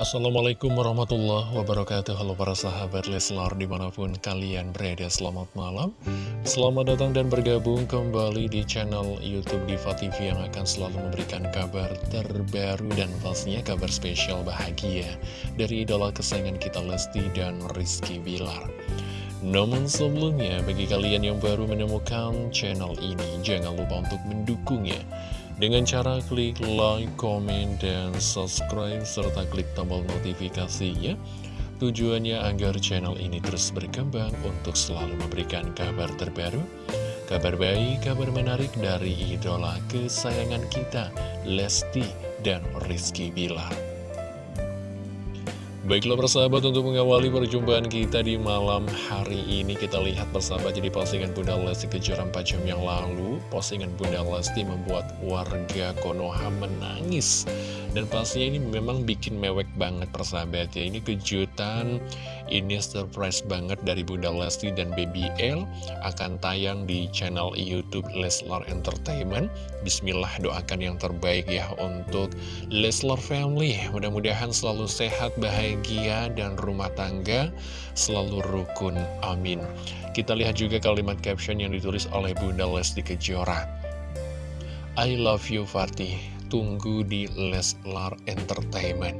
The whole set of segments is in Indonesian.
Assalamualaikum warahmatullahi wabarakatuh. Halo para sahabat Leslar di mana pun kalian berada Selamat malam. Selamat datang dan bergabung kembali di channel Youtube Diva TV Yang akan selalu memberikan kabar terbaru dan pastinya kabar spesial bahagia Dari idola kesayangan kita Lesti dan Rizky Bilar. Namun sebelumnya, bagi kalian yang baru menemukan channel ini, jangan lupa untuk mendukungnya dengan cara klik like, comment, dan subscribe, serta klik tombol notifikasinya. Tujuannya agar channel ini terus berkembang untuk selalu memberikan kabar terbaru, kabar baik, kabar menarik dari idola kesayangan kita, Lesti dan Rizky Bilar. Baiklah persahabat untuk mengawali perjumpaan kita di malam hari ini Kita lihat persahabat jadi postingan Bunda Lesti kejuaraan 4 jam yang lalu. Postingan Bunda Lesti membuat warga Konoha menangis Dan pastinya ini memang bikin mewek banget persahabat ya Ini kejutan, ini surprise banget dari Bunda Lesti dan Baby L Akan tayang di channel Youtube Leslar Entertainment Bismillah doakan yang terbaik ya untuk Leslar Family Mudah-mudahan selalu sehat, bahagia dan rumah tangga selalu rukun. Amin. Kita lihat juga kalimat caption yang ditulis oleh Bunda Lesti Kejora. I love you Fatih, tunggu di Leslar Entertainment.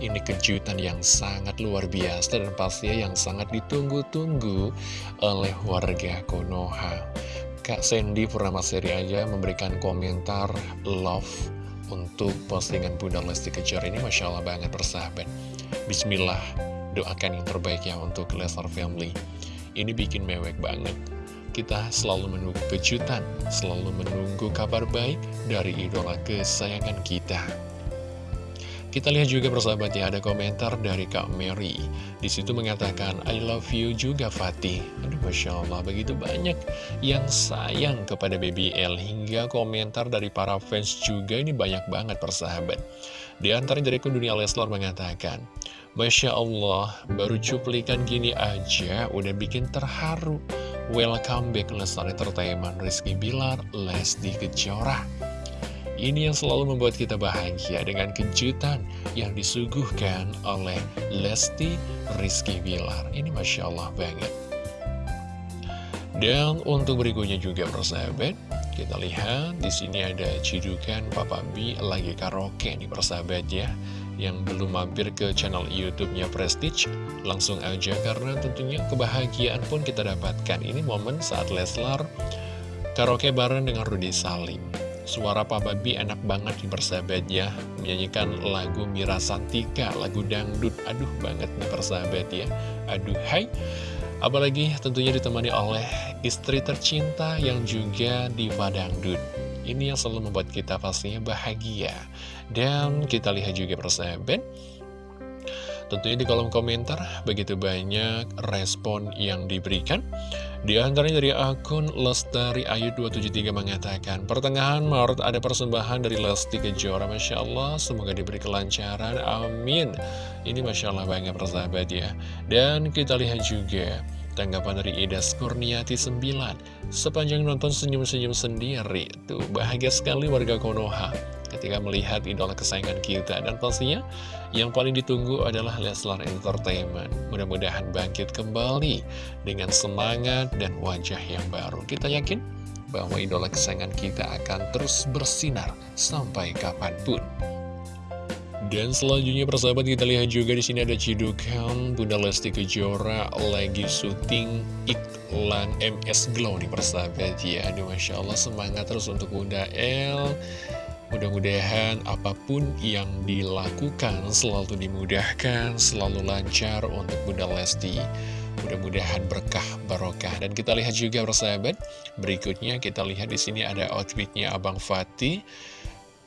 Ini kejutan yang sangat luar biasa dan pastinya yang sangat ditunggu-tunggu oleh warga Konoha. Kak Sandy Purnamasari aja memberikan komentar love untuk postingan Bunda Lesti Kejora ini Masya Allah banget persahabat Bismillah, doakan yang terbaik ya untuk Lesnar Family. Ini bikin mewek banget. Kita selalu menunggu kejutan, selalu menunggu kabar baik dari idola kesayangan kita. Kita lihat juga persahabat ya, ada komentar dari Kak Mary. Di situ mengatakan, I love you juga Fatih. Aduh, Masya Allah, begitu banyak yang sayang kepada BBL. Hingga komentar dari para fans juga ini banyak banget persahabat. Di antara dari Dunia Leslar mengatakan, Masya Allah, baru cuplikan gini aja udah bikin terharu. Welcome back Lestar Entertainment Rizky Bilar, Lesti Kejora. Ini yang selalu membuat kita bahagia dengan kejutan yang disuguhkan oleh Lesti Rizky Bilar. Ini Masya Allah banget. Dan untuk berikutnya juga persahabat, kita lihat di sini ada cidukan Papa B lagi karaoke nih persahabat ya yang belum mampir ke channel YouTube-nya Prestige, langsung aja karena tentunya kebahagiaan pun kita dapatkan. Ini momen saat Leslar karaoke bareng dengan Rudy Salim. Suara Pak Babi enak banget di persahabat ya Menyanyikan lagu Mira Santika, lagu dangdut. Aduh banget nih persahabat ya. Aduh hai. Apalagi tentunya ditemani oleh istri tercinta yang juga diva dangdut ini yang selalu membuat kita pastinya bahagia. Dan kita lihat juga persahabat, tentunya di kolom komentar begitu banyak respon yang diberikan. Di antaranya dari akun Lestari Ayu 273 mengatakan, Pertengahan Maret ada persembahan dari Lesti Kejora, Masya Allah, semoga diberi kelancaran, amin. Ini Masya Allah banyak persahabat ya. Dan kita lihat juga, Tanggapan dari Ida Skurniati 9 Sepanjang nonton senyum-senyum sendiri Tuh bahagia sekali warga Konoha. Ketika melihat idola kesayangan kita Dan pastinya yang paling ditunggu adalah Leslar Entertainment. Mudah-mudahan bangkit kembali Dengan semangat dan wajah yang baru. Kita yakin bahwa idola kesayangan kita akan terus bersinar Sampai kapan pun dan selanjutnya persahabat kita lihat juga di sini ada cidukan Bunda Lesti Kejora lagi syuting iklan MS Glow nih persahabat ya. Aduh Masya Allah semangat terus untuk Bunda L. Mudah-mudahan apa pun yang dilakukan selalu dimudahkan, selalu lancar untuk Bunda Lesti. Mudah-mudahan berkah barokah. Dan kita lihat juga persahabat, berikutnya kita lihat di sini ada outfitnya Abang Fatih.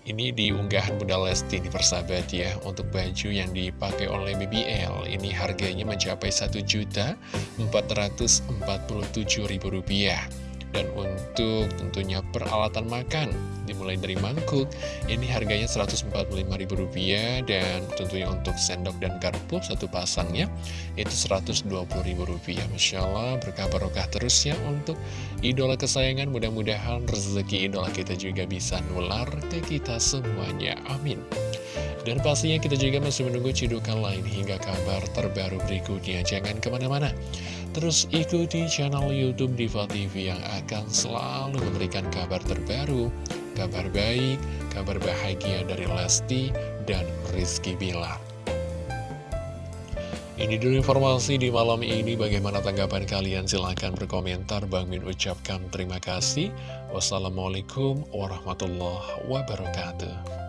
Ini di unggahan Bunda Lesti di persahabat ya. Untuk baju yang dipakai oleh BBL Ini harganya mencapai Rp1.447.000 dan untuk tentunya peralatan makan dimulai dari mangkuk. Ini harganya Rp145.000 dan tentunya untuk sendok dan garpu satu pasangnya itu Rp120.000 Masya Allah berkah barokah terus ya untuk idola kesayangan. Mudah-mudahan rezeki idola kita juga bisa nular ke kita semuanya. Amin. Dan pastinya kita juga masih menunggu cidukan lain hingga kabar terbaru berikutnya. Jangan ke mana-mana. Terus ikuti channel Youtube Diva TV yang akan selalu memberikan kabar terbaru, kabar baik, kabar bahagia dari Lesti dan Rizky Bilar. Ini dulu informasi di malam ini. Bagaimana tanggapan kalian? Silahkan berkomentar. Bang Min ucapkan terima kasih. Wassalamualaikum warahmatullahi wabarakatuh.